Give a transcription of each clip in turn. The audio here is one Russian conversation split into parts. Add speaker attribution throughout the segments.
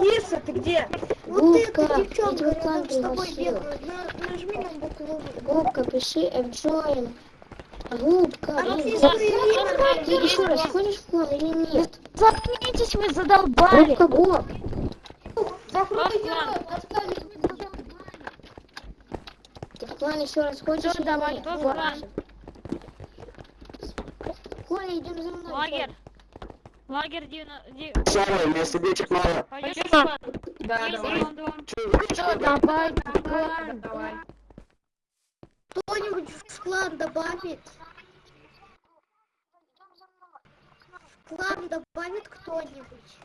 Speaker 1: Киса, ты где?
Speaker 2: Вот
Speaker 3: Губка,
Speaker 2: эта девчонка рядом с тобой бегает. Нажми на букву.
Speaker 3: Губка, пиши F-Join. Губка,
Speaker 2: А
Speaker 3: блин,
Speaker 2: ты
Speaker 3: губка.
Speaker 2: смотри,
Speaker 3: Ты еще раз ходишь в клан или нет?
Speaker 1: Заткнитесь вы, задолбали.
Speaker 3: Губка,
Speaker 2: оставить.
Speaker 3: Ты в клан еще раз ходишь
Speaker 1: Всё,
Speaker 3: или
Speaker 1: давай,
Speaker 4: кто в клан?
Speaker 3: Коля, идем за мной.
Speaker 4: Лагерь. Лагерь 9...
Speaker 5: Самое, вместо девочек мало.
Speaker 4: Пойдешь?
Speaker 1: Да, давай.
Speaker 4: команду.
Speaker 1: Всё, давай, давай, давай.
Speaker 2: Кто-нибудь в клан добавит? В клан добавит кто-нибудь?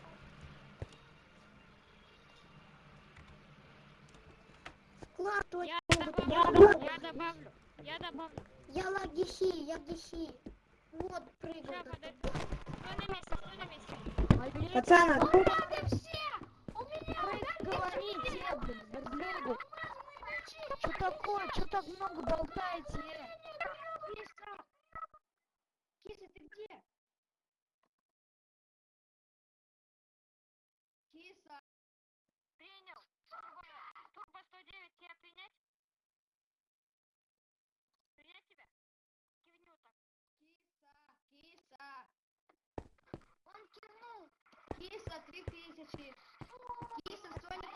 Speaker 2: Клан
Speaker 4: Я
Speaker 2: кто-нибудь
Speaker 4: добавлю,
Speaker 2: добавит?
Speaker 4: я добавлю, я добавлю.
Speaker 2: Я лагихи, я гихи. Вот, прыгай.
Speaker 4: Сейчас, подожди. Стой на месте,
Speaker 1: Пацаны,
Speaker 6: Говорите, блин. Что такое? Что так много болтаете?
Speaker 2: против них. Их сексуальное